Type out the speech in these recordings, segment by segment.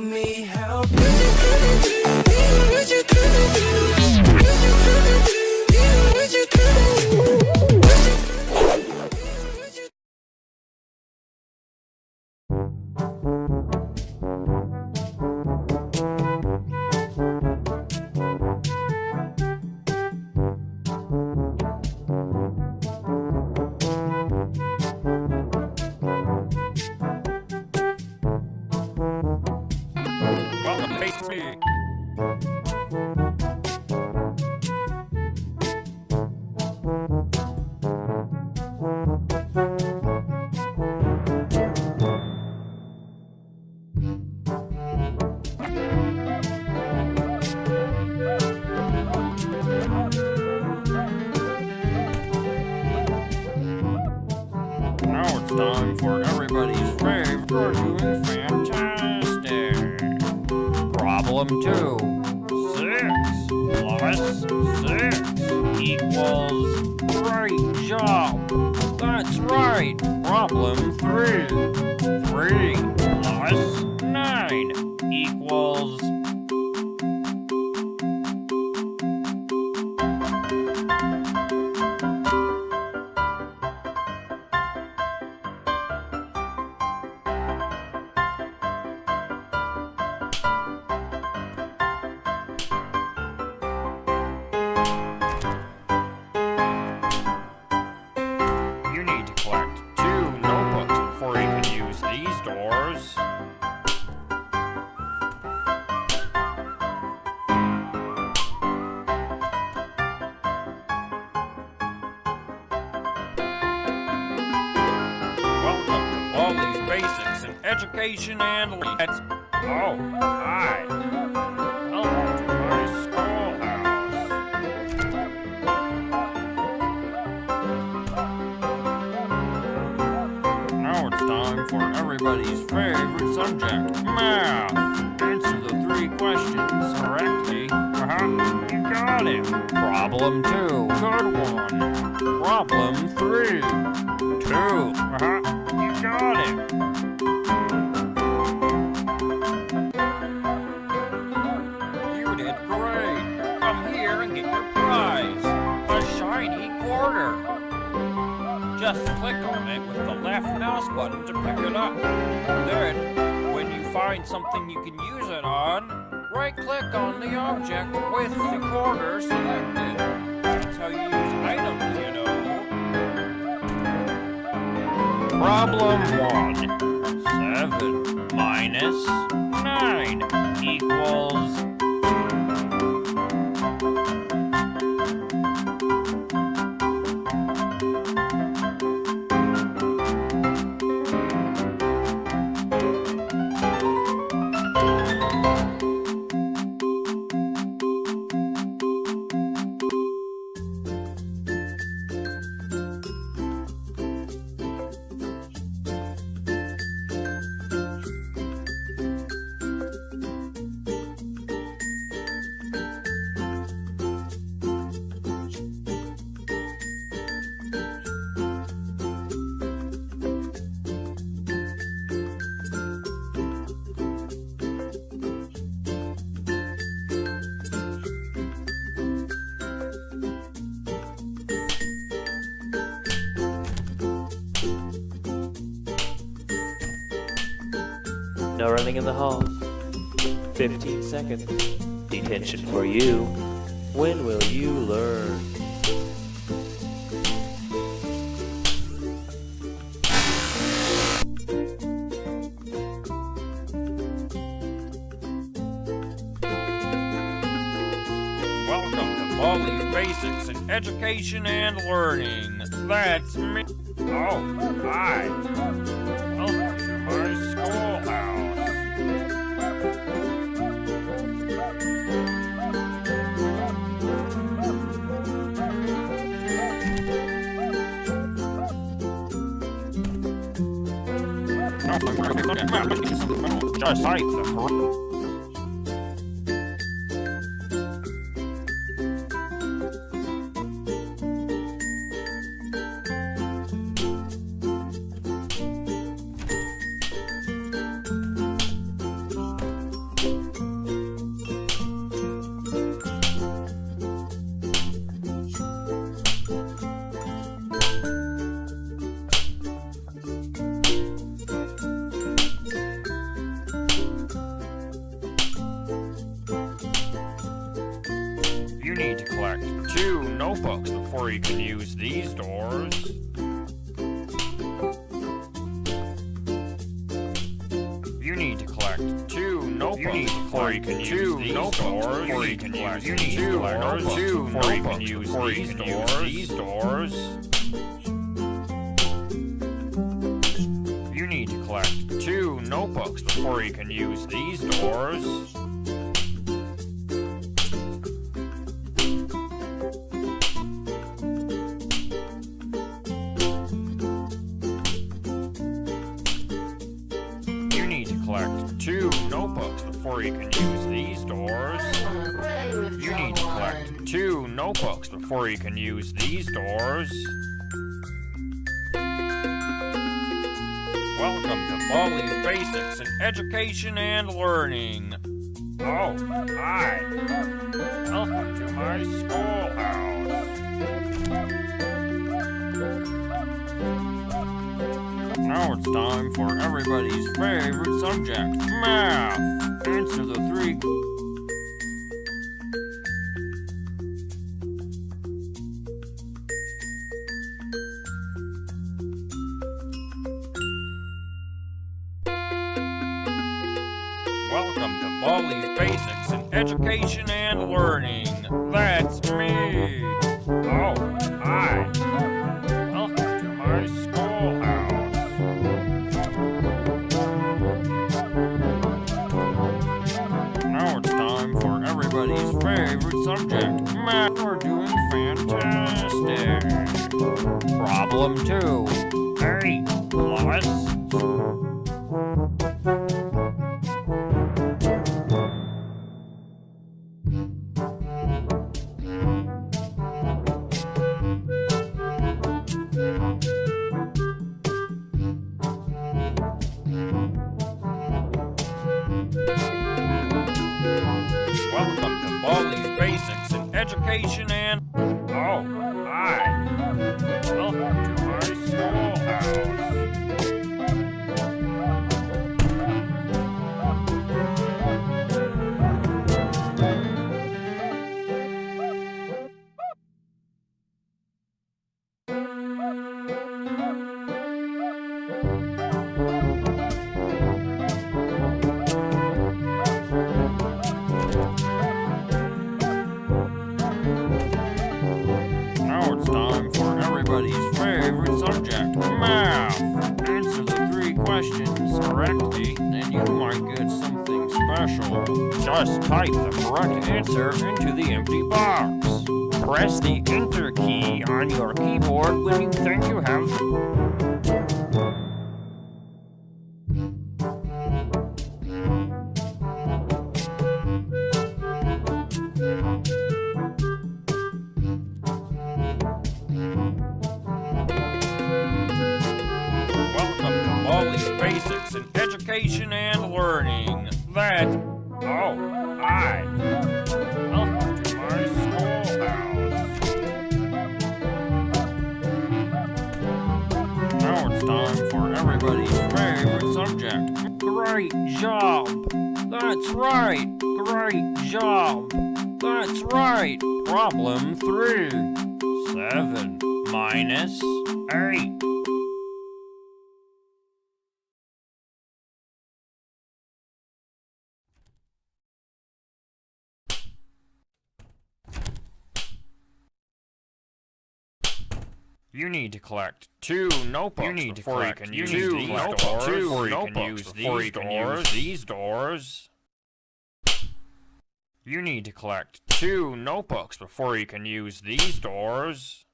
me time for everybody's favorite. We're doing fantastic. Problem two. Six plus six equals. Great job. That's right. Problem. Three You need to collect two notebooks before you can use these doors. To Baldi's Basics in Education and. Oh, hi. Welcome time for everybody's favorite subject, math. Answer the three questions correctly. Uh-huh, you got it. Problem two, good one. Problem three, two. Uh-huh, you got it. You did great. Come here and get your prize. A shiny quarter. Just click on it with the left mouse button to pick it up. Then, when you find something you can use it on, right click on the object with the quarter selected. That's how you use items, you know. Problem 1. 7 minus 9 equals No running in the halls. 15 seconds. Detention for you. When will you learn? Welcome to Baldi's Basics in Education and Learning. That's me. Oh, hi. Just like the before you can use these doors. You need to collect two notebooks you need to before you can use these doors. Before you can use you need two notebooks two before you can use these doors. These doors. You need to collect two notebooks before you can use these doors. You can use these doors. You need to collect two notebooks before you can use these doors. Welcome to Baldi's Basics in Education and Learning. Oh, hi. Welcome to my schoolhouse. Now it's time for everybody's favorite subject, math. Answer the three... Welcome to Baldi's Basics in Education and Learning. That's are doing fantastic. Problem two. Eight plus and... Just type the correct answer into the empty box. Press the Enter key on your keyboard when you think you have Welcome to my schoolhouse. Now it's time for everybody's favorite subject. Great job. That's right. Great job. That's right. Problem three. Seven minus eight. You need to collect two notebooks you need before you can use these notebooks, doors. Two before you can use before you can use these doors. You need to collect two notebooks before you can use these doors.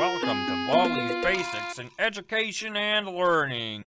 Welcome to Baldi's Basics in Education and Learning.